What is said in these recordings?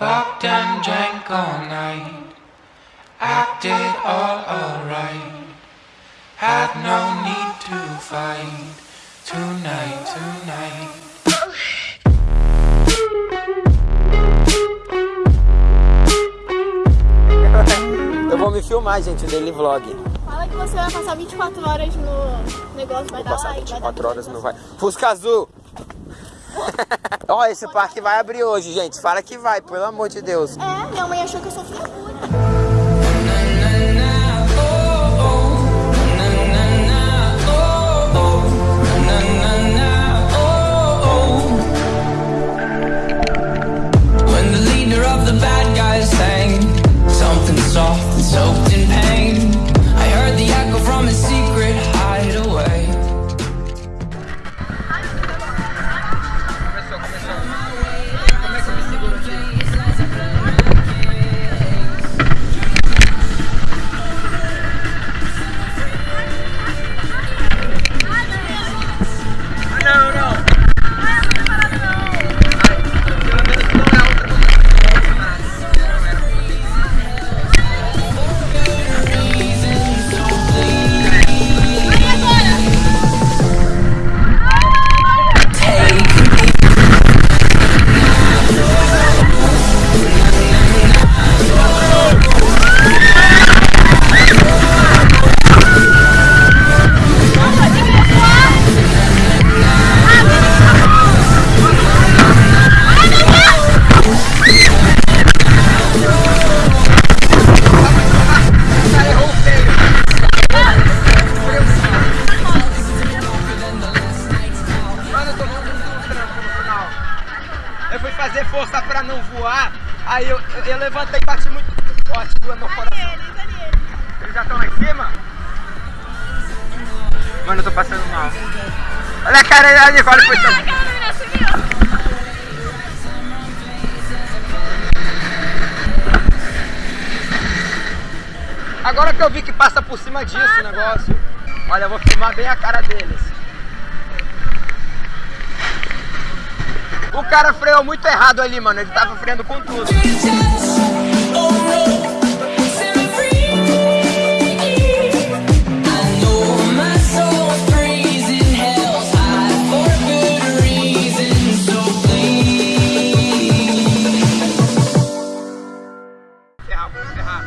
Fucked and drank all night. Acted all alright. Had no need to fight. Tonight, tonight. Eu vou me filmar, gente, o daily vlog. Fala que você vai passar 24 horas no negócio, vai Vou dar passar like, vai 24 dar horas não vai. Fusca azul! Ó, esse parque vai abrir hoje, gente. Fala que vai, pelo amor de Deus. É, minha mãe achou que eu sou figura. Cima? Mano, eu tô passando mal. Olha a cara da Nicole, foi tão... Agora que eu vi que passa por cima disso o negócio. Olha, eu vou filmar bem a cara deles. O cara freou muito errado ali, mano. Ele tava freando com tudo. Ferrar, vou ferrar.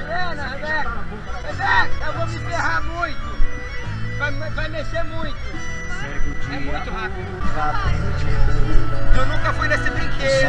Helena, Rebeca, Rebeca, eu vou me ferrar muito. Vai, vai mexer muito. É muito rápido. Eu nunca fui nesse brinquedo.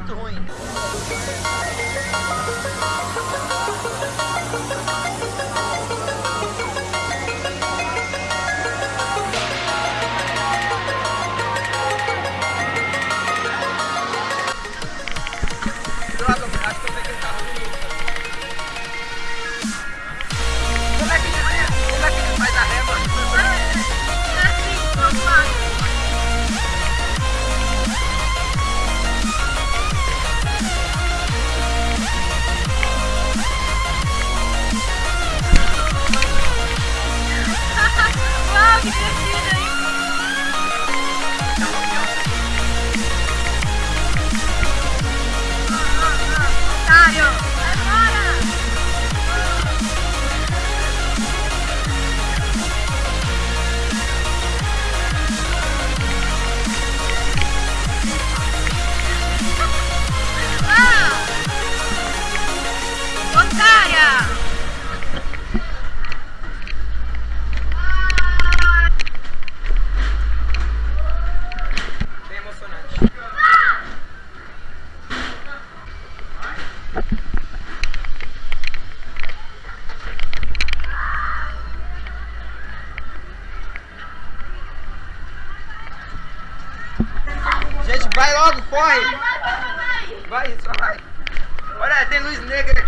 Muito ruim. They lose loose, nigga.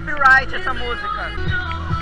Copyright essa música.